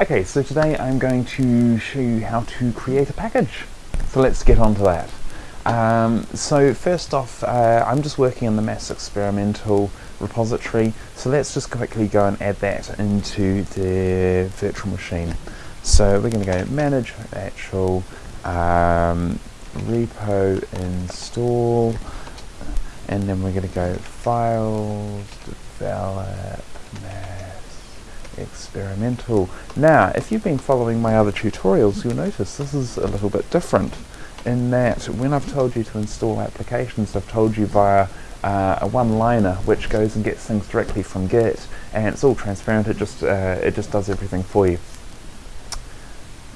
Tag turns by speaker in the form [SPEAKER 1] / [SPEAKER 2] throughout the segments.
[SPEAKER 1] Okay, so today I'm going to show you how to create a package. So let's get on to that. Um, so first off, uh, I'm just working on the mass experimental repository, so let's just quickly go and add that into the virtual machine. So we're going to go manage actual um, repo install, and then we're going to go files, develop, experimental. Now, if you've been following my other tutorials, you'll notice this is a little bit different in that when I've told you to install applications, I've told you via uh, a one-liner which goes and gets things directly from Git, and it's all transparent. It just uh, it just does everything for you.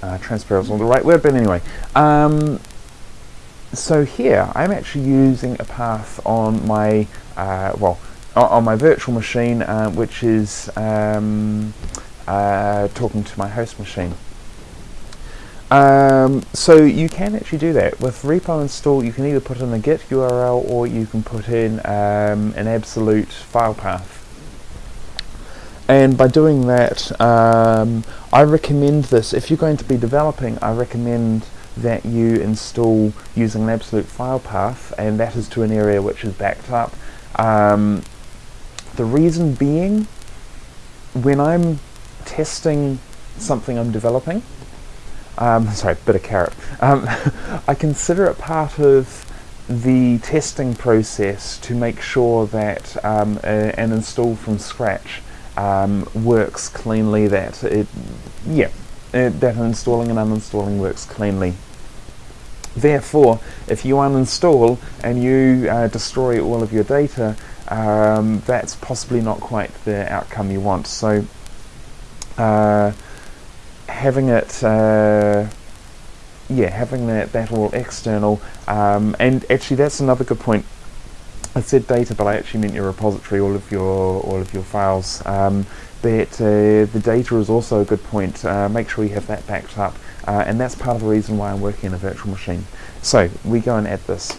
[SPEAKER 1] Uh, transparent is not the right word, but anyway. Um, so here, I'm actually using a path on my uh, well on my virtual machine, uh, which is um, uh, talking to my host machine. Um, so you can actually do that. With repo install, you can either put in a git URL or you can put in um, an absolute file path. And by doing that, um, I recommend this. If you're going to be developing, I recommend that you install using an absolute file path, and that is to an area which is backed up. Um, the reason being, when I'm testing something I'm developing, um, sorry, bit of carrot, um, I consider it part of the testing process to make sure that um, a, an install from scratch um, works cleanly, that it, yeah, it, that installing and uninstalling works cleanly. Therefore, if you uninstall and you uh, destroy all of your data, um, that's possibly not quite the outcome you want. So uh, having it, uh, yeah, having that, that all external, um, and actually that's another good point. I said data, but I actually meant your repository, all of your all of your files. Um, but uh, the data is also a good point. Uh, make sure you have that backed up, uh, and that's part of the reason why I'm working in a virtual machine. So we go and add this.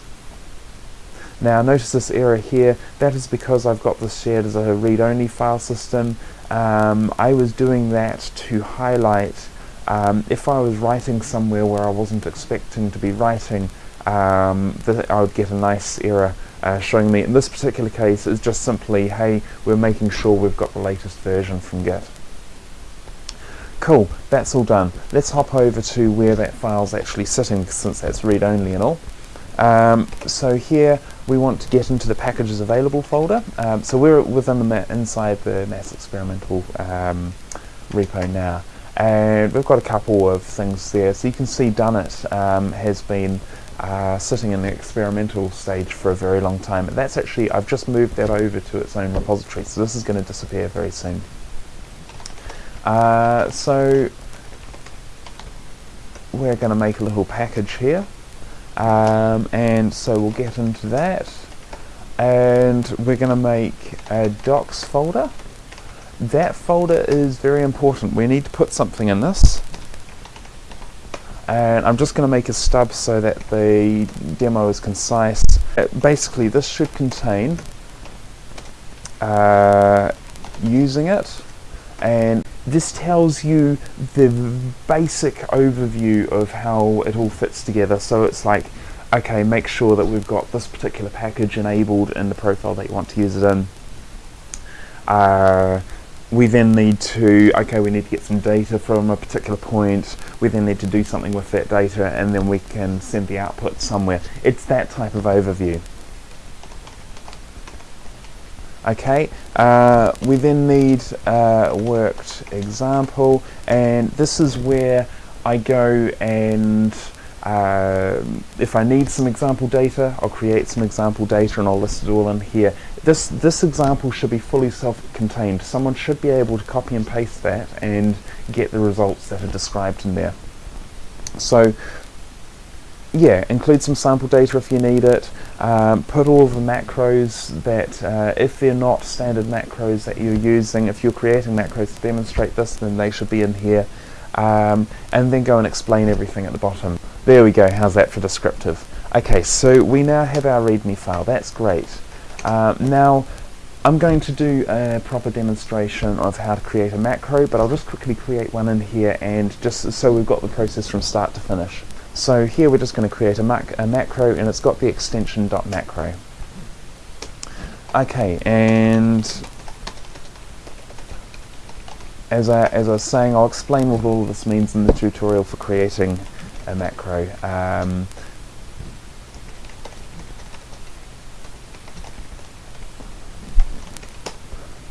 [SPEAKER 1] Now notice this error here, that is because I've got this shared as a read-only file system. Um, I was doing that to highlight um, if I was writing somewhere where I wasn't expecting to be writing, um, I would get a nice error uh, showing me. In this particular case, it's just simply, hey, we're making sure we've got the latest version from Git. Cool, that's all done. Let's hop over to where that file's actually sitting since that's read-only and all. Um, so here we want to get into the packages available folder. Um, so we're within the inside the mass experimental um, repo now, and we've got a couple of things there. So you can see Dunit um, has been uh, sitting in the experimental stage for a very long time. And that's actually I've just moved that over to its own repository, so this is going to disappear very soon. Uh, so we're going to make a little package here. Um, and so we'll get into that. And we're going to make a docs folder. That folder is very important. We need to put something in this. And I'm just going to make a stub so that the demo is concise. Uh, basically this should contain uh, using it. And this tells you the basic overview of how it all fits together. So it's like, okay, make sure that we've got this particular package enabled in the profile that you want to use it in. Uh, we then need to, okay, we need to get some data from a particular point. We then need to do something with that data and then we can send the output somewhere. It's that type of overview. Okay, uh, we then need a worked example, and this is where I go and uh, if I need some example data, I'll create some example data and I'll list it all in here. This, this example should be fully self-contained. Someone should be able to copy and paste that and get the results that are described in there. So yeah, include some sample data if you need it. Um, put all the macros that, uh, if they're not standard macros that you're using, if you're creating macros to demonstrate this, then they should be in here. Um, and then go and explain everything at the bottom. There we go, how's that for descriptive? Okay, so we now have our README file, that's great. Uh, now, I'm going to do a proper demonstration of how to create a macro, but I'll just quickly create one in here and just so we've got the process from start to finish. So here we're just going to create a, mac a macro and it's got the extension .macro. Okay, and as I, as I was saying, I'll explain what all this means in the tutorial for creating a macro. Um,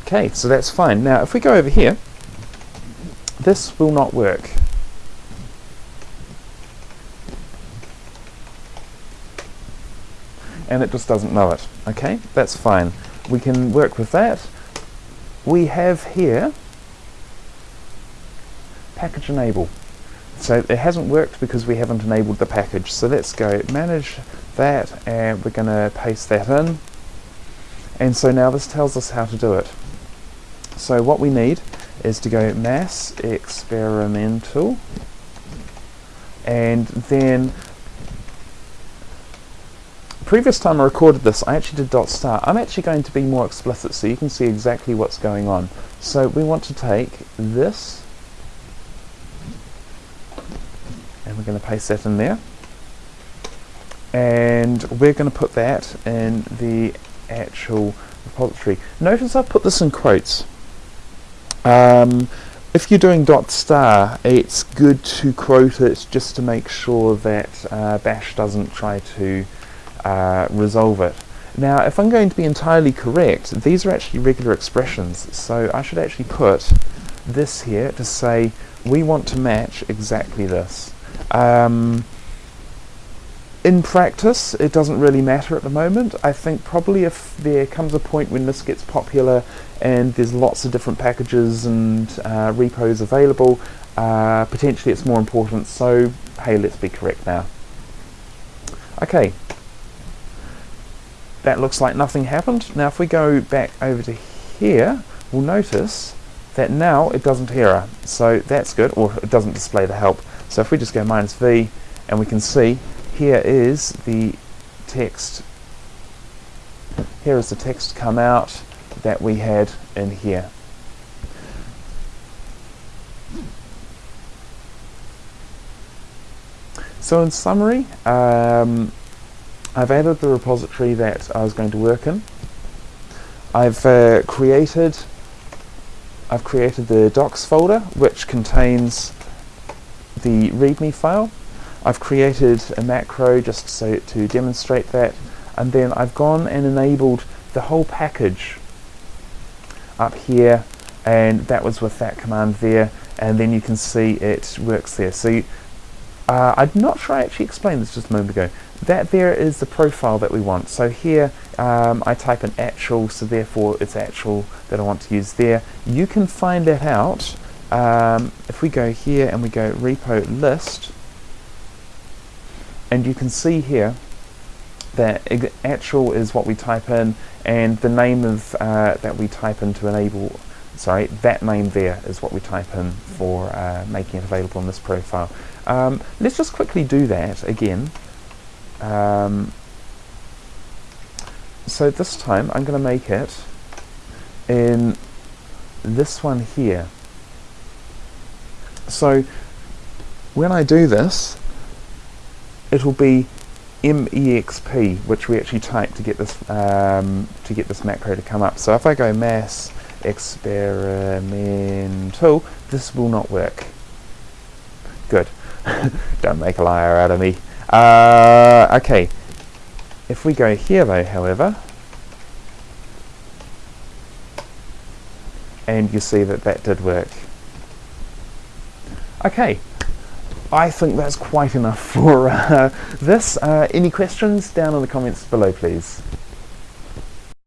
[SPEAKER 1] okay, so that's fine. Now, if we go over here, this will not work. And it just doesn't know it. Okay, that's fine. We can work with that. We have here package enable. So it hasn't worked because we haven't enabled the package. So let's go manage that and we're going to paste that in. And so now this tells us how to do it. So what we need is to go mass experimental and then previous time I recorded this I actually did dot star. I'm actually going to be more explicit so you can see exactly what's going on. So we want to take this and we're going to paste that in there and we're going to put that in the actual repository. Notice I've put this in quotes. Um, if you're doing dot star, it's good to quote it just to make sure that uh, Bash doesn't try to uh, resolve it. Now, if I'm going to be entirely correct, these are actually regular expressions, so I should actually put this here to say we want to match exactly this. Um, in practice, it doesn't really matter at the moment. I think probably if there comes a point when this gets popular and there's lots of different packages and uh, repos available, uh, potentially it's more important. So, hey, let's be correct now. Okay, that looks like nothing happened. Now, if we go back over to here, we'll notice that now it doesn't error. So that's good, or it doesn't display the help. So if we just go minus v, and we can see here is the text, here is the text come out that we had in here. So in summary, um, I've added the repository that I was going to work in. I've uh, created I've created the docs folder which contains the README file. I've created a macro just so to demonstrate that and then I've gone and enabled the whole package up here and that was with that command there and then you can see it works there. So you, uh, I'm not sure I actually explained this just a moment ago. That there is the profile that we want. So here um, I type an actual, so therefore it's actual that I want to use there. You can find that out um, if we go here and we go repo list, and you can see here that actual is what we type in, and the name of uh, that we type in to enable, sorry, that name there is what we type in for uh, making it available in this profile. Um, let's just quickly do that again. Um, so this time I'm going to make it in this one here. So when I do this, it'll be MEXP, which we actually type to get this um, to get this macro to come up. So if I go mass experimental, this will not work. Good. Don't make a liar out of me. Uh, okay. If we go here though, however, and you see that that did work. Okay, I think that's quite enough for uh, this. Uh, any questions down in the comments below, please?